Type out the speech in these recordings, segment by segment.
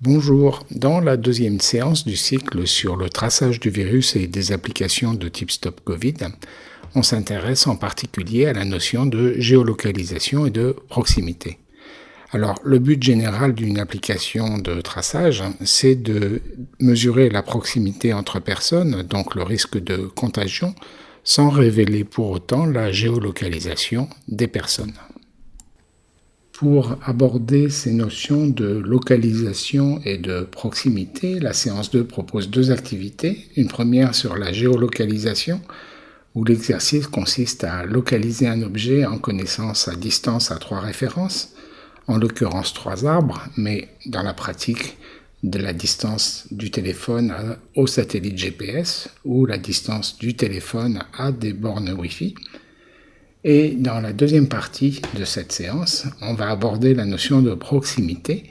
Bonjour, dans la deuxième séance du cycle sur le traçage du virus et des applications de type Stop Covid, on s'intéresse en particulier à la notion de géolocalisation et de proximité. Alors, le but général d'une application de traçage, c'est de mesurer la proximité entre personnes, donc le risque de contagion, sans révéler pour autant la géolocalisation des personnes. Pour aborder ces notions de localisation et de proximité, la séance 2 propose deux activités. Une première sur la géolocalisation, où l'exercice consiste à localiser un objet en connaissant sa distance à trois références, en l'occurrence trois arbres, mais dans la pratique de la distance du téléphone au satellite GPS ou la distance du téléphone à des bornes Wi-Fi. Et dans la deuxième partie de cette séance, on va aborder la notion de proximité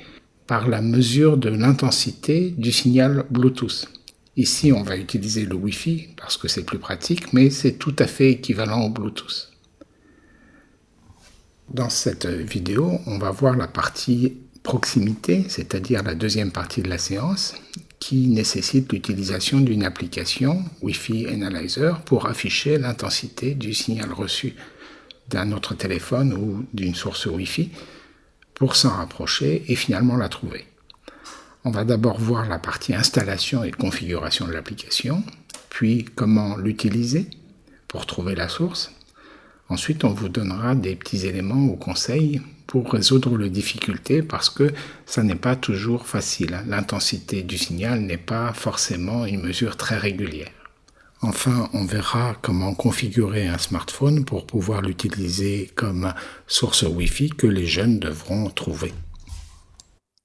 par la mesure de l'intensité du signal Bluetooth. Ici, on va utiliser le Wi-Fi parce que c'est plus pratique, mais c'est tout à fait équivalent au Bluetooth. Dans cette vidéo, on va voir la partie proximité, c'est-à-dire la deuxième partie de la séance, qui nécessite l'utilisation d'une application Wi-Fi Analyzer pour afficher l'intensité du signal reçu d'un autre téléphone ou d'une source Wi-Fi pour s'en rapprocher et finalement la trouver. On va d'abord voir la partie installation et configuration de l'application, puis comment l'utiliser pour trouver la source. Ensuite, on vous donnera des petits éléments ou conseils pour résoudre les difficultés parce que ça n'est pas toujours facile. L'intensité du signal n'est pas forcément une mesure très régulière. Enfin, on verra comment configurer un smartphone pour pouvoir l'utiliser comme source Wi-Fi que les jeunes devront trouver.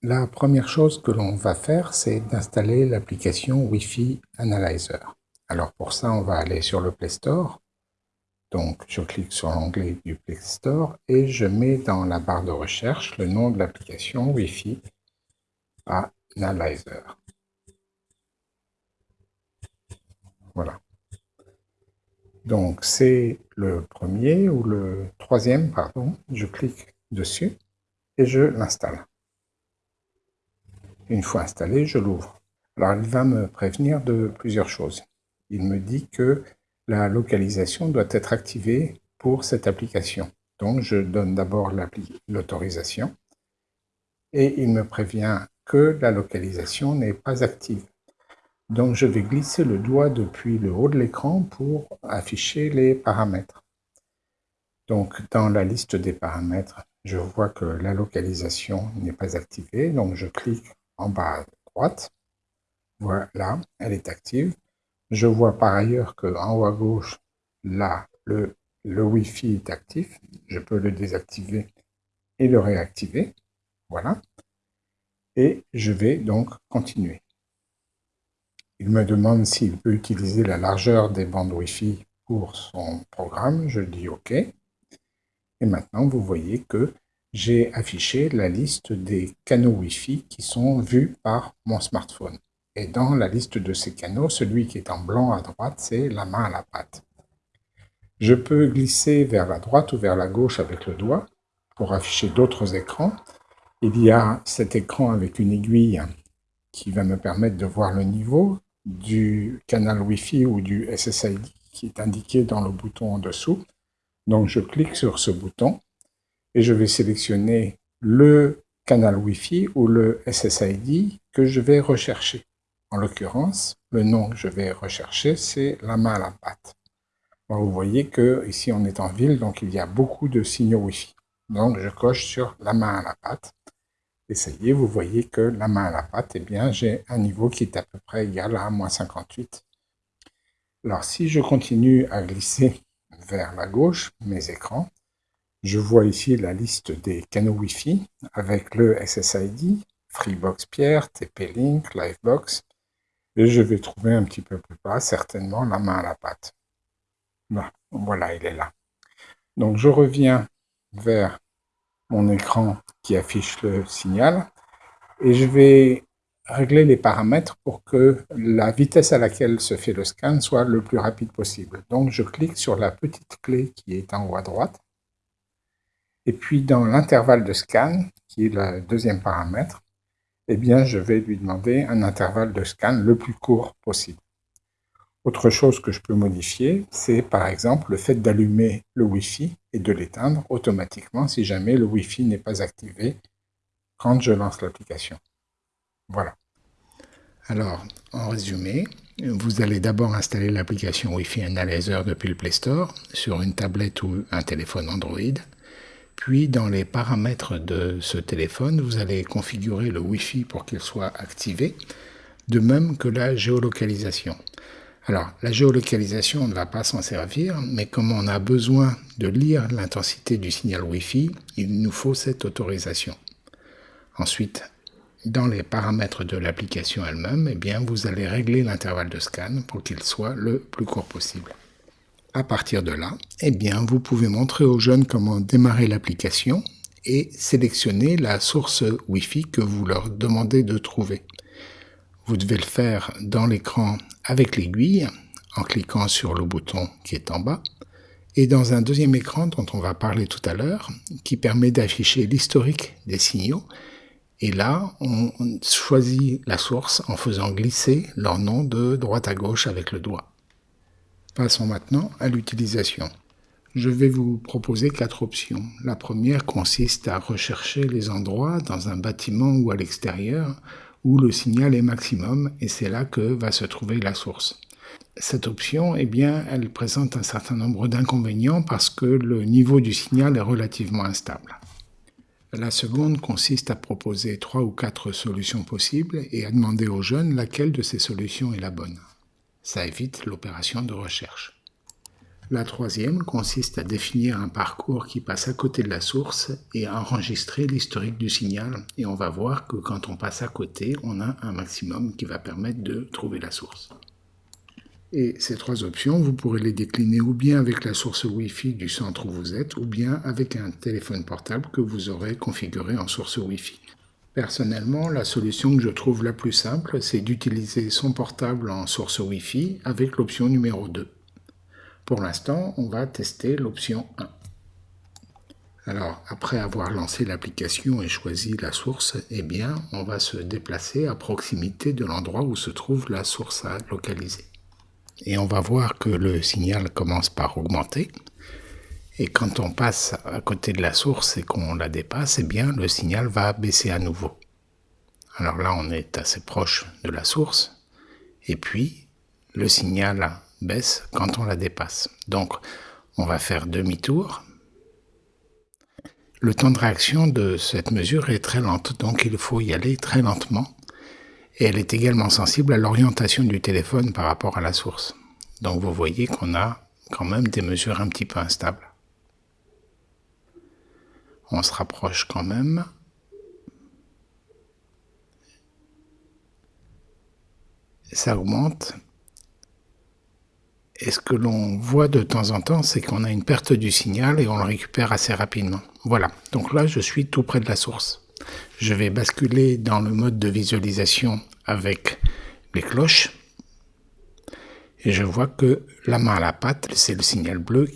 La première chose que l'on va faire, c'est d'installer l'application Wi-Fi Analyzer. Alors pour ça, on va aller sur le Play Store. Donc je clique sur l'onglet du Play Store et je mets dans la barre de recherche le nom de l'application Wi-Fi Analyzer. Voilà. Donc c'est le premier ou le troisième, pardon. Je clique dessus et je l'installe. Une fois installé, je l'ouvre. Alors il va me prévenir de plusieurs choses. Il me dit que la localisation doit être activée pour cette application. Donc je donne d'abord l'autorisation et il me prévient que la localisation n'est pas active. Donc je vais glisser le doigt depuis le haut de l'écran pour afficher les paramètres. Donc dans la liste des paramètres, je vois que la localisation n'est pas activée, donc je clique en bas à droite. Voilà, elle est active. Je vois par ailleurs qu'en haut à gauche, là, le, le Wi-Fi est actif. Je peux le désactiver et le réactiver. Voilà. Et je vais donc continuer. Il me demande s'il peut utiliser la largeur des bandes Wi-Fi pour son programme. Je dis OK. Et maintenant, vous voyez que j'ai affiché la liste des canaux Wi-Fi qui sont vus par mon smartphone. Et dans la liste de ces canaux, celui qui est en blanc à droite, c'est la main à la patte. Je peux glisser vers la droite ou vers la gauche avec le doigt pour afficher d'autres écrans. Il y a cet écran avec une aiguille qui va me permettre de voir le niveau du canal Wi-Fi ou du SSID qui est indiqué dans le bouton en dessous. Donc je clique sur ce bouton et je vais sélectionner le canal Wi-Fi ou le SSID que je vais rechercher. En l'occurrence, le nom que je vais rechercher, c'est la main à la patte. vous voyez que ici on est en ville, donc il y a beaucoup de signaux Wi-Fi. Donc je coche sur la main à la patte essayez, vous voyez que la main à la pâte, eh bien, j'ai un niveau qui est à peu près égal à moins 58. Alors, si je continue à glisser vers la gauche, mes écrans, je vois ici la liste des canaux Wi-Fi avec le SSID, Freebox Pierre, TP-Link, Livebox, et je vais trouver un petit peu plus bas, certainement, la main à la pâte. Voilà, il est là. Donc, je reviens vers mon écran qui affiche le signal. Et je vais régler les paramètres pour que la vitesse à laquelle se fait le scan soit le plus rapide possible. Donc je clique sur la petite clé qui est en haut à droite. Et puis dans l'intervalle de scan, qui est le deuxième paramètre, eh bien, je vais lui demander un intervalle de scan le plus court possible. Autre chose que je peux modifier, c'est par exemple le fait d'allumer le Wi-Fi et de l'éteindre automatiquement si jamais le Wi-Fi n'est pas activé quand je lance l'application. Voilà. Alors, en résumé, vous allez d'abord installer l'application Wi-Fi Analyzer depuis le Play Store sur une tablette ou un téléphone Android. Puis, dans les paramètres de ce téléphone, vous allez configurer le Wi-Fi pour qu'il soit activé, de même que la géolocalisation. Alors, la géolocalisation, on ne va pas s'en servir, mais comme on a besoin de lire l'intensité du signal Wi-Fi, il nous faut cette autorisation. Ensuite, dans les paramètres de l'application elle-même, eh bien, vous allez régler l'intervalle de scan pour qu'il soit le plus court possible. À partir de là, eh bien, vous pouvez montrer aux jeunes comment démarrer l'application et sélectionner la source Wi-Fi que vous leur demandez de trouver. Vous devez le faire dans l'écran avec l'aiguille, en cliquant sur le bouton qui est en bas, et dans un deuxième écran dont on va parler tout à l'heure, qui permet d'afficher l'historique des signaux. Et là, on choisit la source en faisant glisser leur nom de droite à gauche avec le doigt. Passons maintenant à l'utilisation. Je vais vous proposer quatre options. La première consiste à rechercher les endroits dans un bâtiment ou à l'extérieur où le signal est maximum et c'est là que va se trouver la source. Cette option, eh bien, elle présente un certain nombre d'inconvénients parce que le niveau du signal est relativement instable. La seconde consiste à proposer trois ou quatre solutions possibles et à demander aux jeunes laquelle de ces solutions est la bonne. Ça évite l'opération de recherche. La troisième consiste à définir un parcours qui passe à côté de la source et à enregistrer l'historique du signal. Et on va voir que quand on passe à côté, on a un maximum qui va permettre de trouver la source. Et ces trois options, vous pourrez les décliner ou bien avec la source Wi-Fi du centre où vous êtes, ou bien avec un téléphone portable que vous aurez configuré en source Wi-Fi. Personnellement, la solution que je trouve la plus simple, c'est d'utiliser son portable en source Wi-Fi avec l'option numéro 2. Pour l'instant, on va tester l'option 1. Alors, après avoir lancé l'application et choisi la source, eh bien, on va se déplacer à proximité de l'endroit où se trouve la source à localiser. Et on va voir que le signal commence par augmenter. Et quand on passe à côté de la source et qu'on la dépasse, eh bien, le signal va baisser à nouveau. Alors là, on est assez proche de la source. Et puis, le signal baisse quand on la dépasse. Donc, on va faire demi-tour. Le temps de réaction de cette mesure est très lente, donc il faut y aller très lentement. Et elle est également sensible à l'orientation du téléphone par rapport à la source. Donc vous voyez qu'on a quand même des mesures un petit peu instables. On se rapproche quand même. Ça augmente et ce que l'on voit de temps en temps, c'est qu'on a une perte du signal et on le récupère assez rapidement. Voilà, donc là je suis tout près de la source. Je vais basculer dans le mode de visualisation avec les cloches. Et je vois que la main à la patte, c'est le signal bleu.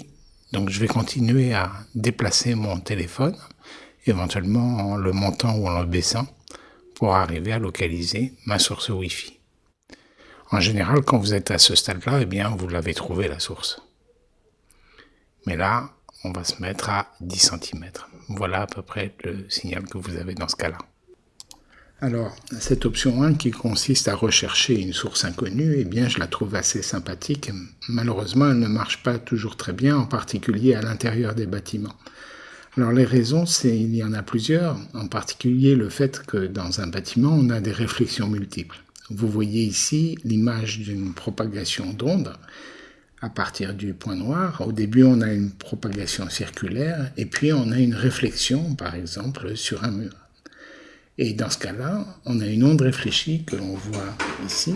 Donc je vais continuer à déplacer mon téléphone, éventuellement en le montant ou en le baissant, pour arriver à localiser ma source Wi-Fi. En général, quand vous êtes à ce stade-là, eh bien, vous l'avez trouvé la source. Mais là, on va se mettre à 10 cm. Voilà à peu près le signal que vous avez dans ce cas-là. Alors, cette option 1 qui consiste à rechercher une source inconnue, eh bien, je la trouve assez sympathique. Malheureusement, elle ne marche pas toujours très bien, en particulier à l'intérieur des bâtiments. Alors, les raisons, c'est il y en a plusieurs, en particulier le fait que dans un bâtiment, on a des réflexions multiples. Vous voyez ici l'image d'une propagation d'ondes à partir du point noir. Au début, on a une propagation circulaire et puis on a une réflexion, par exemple, sur un mur. Et dans ce cas-là, on a une onde réfléchie que l'on voit ici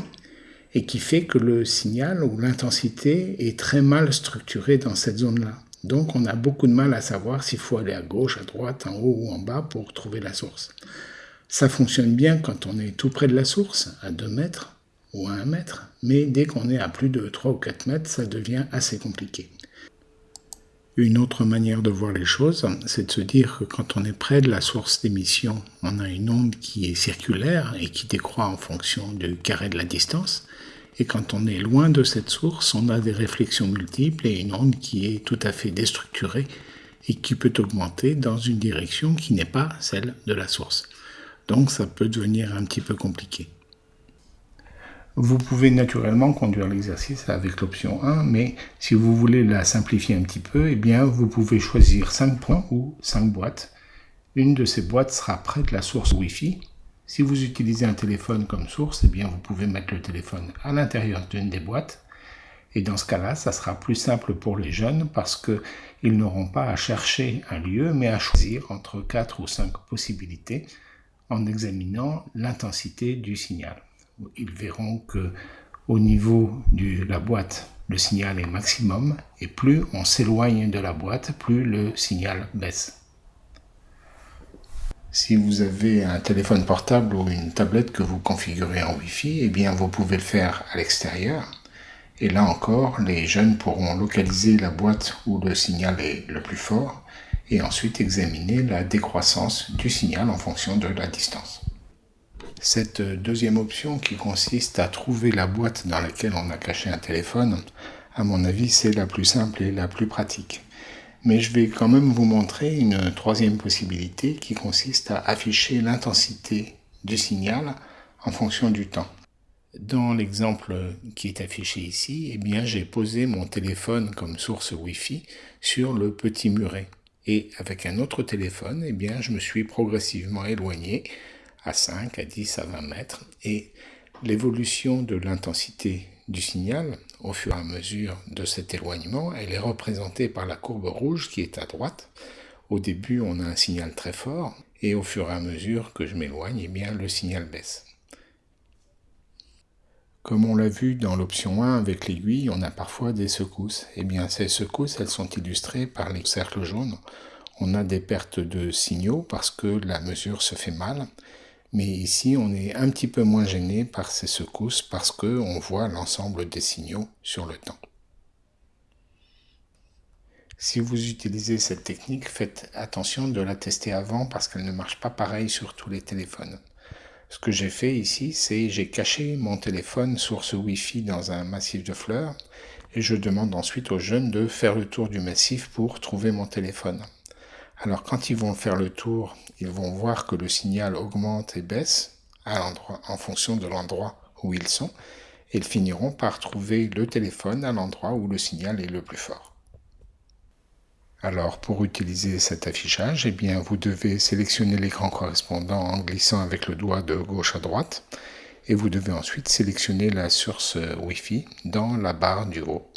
et qui fait que le signal ou l'intensité est très mal structurée dans cette zone-là. Donc on a beaucoup de mal à savoir s'il faut aller à gauche, à droite, en haut ou en bas pour trouver la source. Ça fonctionne bien quand on est tout près de la source, à 2 mètres ou à 1 mètre, mais dès qu'on est à plus de 3 ou 4 mètres, ça devient assez compliqué. Une autre manière de voir les choses, c'est de se dire que quand on est près de la source d'émission, on a une onde qui est circulaire et qui décroît en fonction du carré de la distance. Et quand on est loin de cette source, on a des réflexions multiples et une onde qui est tout à fait déstructurée et qui peut augmenter dans une direction qui n'est pas celle de la source. Donc ça peut devenir un petit peu compliqué. Vous pouvez naturellement conduire l'exercice avec l'option 1, mais si vous voulez la simplifier un petit peu, eh bien vous pouvez choisir 5 points ou 5 boîtes. Une de ces boîtes sera près de la source Wi-Fi. Si vous utilisez un téléphone comme source, eh bien vous pouvez mettre le téléphone à l'intérieur d'une des boîtes. Et dans ce cas-là, ça sera plus simple pour les jeunes parce qu'ils n'auront pas à chercher un lieu, mais à choisir entre 4 ou 5 possibilités en examinant l'intensité du signal ils verront que au niveau de la boîte, le signal est maximum et plus on s'éloigne de la boîte, plus le signal baisse. Si vous avez un téléphone portable ou une tablette que vous configurez en Wi-Fi, eh bien vous pouvez le faire à l'extérieur. Et là encore, les jeunes pourront localiser la boîte où le signal est le plus fort et ensuite examiner la décroissance du signal en fonction de la distance. Cette deuxième option qui consiste à trouver la boîte dans laquelle on a caché un téléphone, à mon avis, c'est la plus simple et la plus pratique. Mais je vais quand même vous montrer une troisième possibilité qui consiste à afficher l'intensité du signal en fonction du temps. Dans l'exemple qui est affiché ici, eh j'ai posé mon téléphone comme source Wi-Fi sur le petit muret. Et avec un autre téléphone, eh bien, je me suis progressivement éloigné à 5, à 10, à 20 mètres. Et l'évolution de l'intensité du signal, au fur et à mesure de cet éloignement, elle est représentée par la courbe rouge qui est à droite. Au début, on a un signal très fort, et au fur et à mesure que je m'éloigne, eh bien, le signal baisse. Comme on l'a vu dans l'option 1 avec l'aiguille, on a parfois des secousses. Eh bien, ces secousses, elles sont illustrées par les cercles jaunes. On a des pertes de signaux parce que la mesure se fait mal. Mais ici, on est un petit peu moins gêné par ces secousses parce qu'on voit l'ensemble des signaux sur le temps. Si vous utilisez cette technique, faites attention de la tester avant parce qu'elle ne marche pas pareil sur tous les téléphones. Ce que j'ai fait ici, c'est j'ai caché mon téléphone source Wi-Fi dans un massif de fleurs et je demande ensuite aux jeunes de faire le tour du massif pour trouver mon téléphone. Alors quand ils vont faire le tour, ils vont voir que le signal augmente et baisse à en fonction de l'endroit où ils sont, et ils finiront par trouver le téléphone à l'endroit où le signal est le plus fort. Alors pour utiliser cet affichage, eh bien, vous devez sélectionner l'écran correspondant en glissant avec le doigt de gauche à droite, et vous devez ensuite sélectionner la source Wi-Fi dans la barre du haut.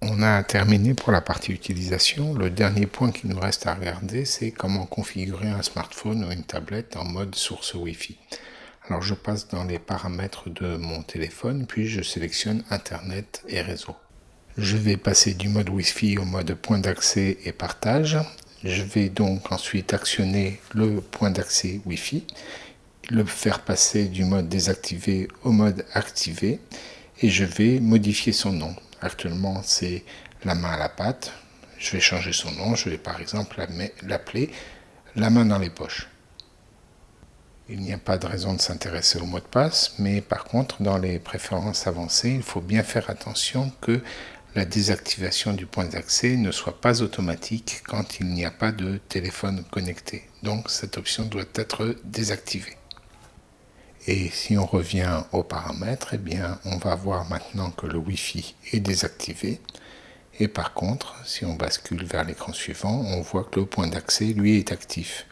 On a terminé pour la partie utilisation. Le dernier point qui nous reste à regarder, c'est comment configurer un smartphone ou une tablette en mode source Wi-Fi. Alors je passe dans les paramètres de mon téléphone, puis je sélectionne Internet et réseau. Je vais passer du mode Wi-Fi au mode point d'accès et partage. Je vais donc ensuite actionner le point d'accès Wi-Fi, le faire passer du mode désactivé au mode activé et je vais modifier son nom. Actuellement, c'est la main à la pâte. Je vais changer son nom. Je vais par exemple l'appeler la main dans les poches. Il n'y a pas de raison de s'intéresser au mot de passe, mais par contre, dans les préférences avancées, il faut bien faire attention que la désactivation du point d'accès ne soit pas automatique quand il n'y a pas de téléphone connecté. Donc cette option doit être désactivée. Et si on revient aux paramètres, eh bien, on va voir maintenant que le Wi-Fi est désactivé. Et par contre, si on bascule vers l'écran suivant, on voit que le point d'accès, lui, est actif.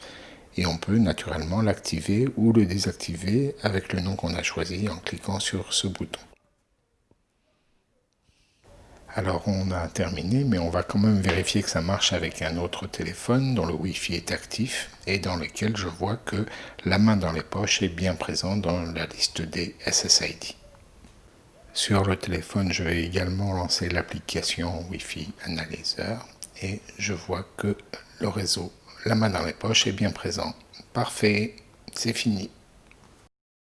Et on peut naturellement l'activer ou le désactiver avec le nom qu'on a choisi en cliquant sur ce bouton. Alors on a terminé, mais on va quand même vérifier que ça marche avec un autre téléphone dont le Wi-Fi est actif et dans lequel je vois que la main dans les poches est bien présente dans la liste des SSID. Sur le téléphone, je vais également lancer l'application Wi-Fi Analyzer et je vois que le réseau, la main dans les poches est bien présent. Parfait, c'est fini.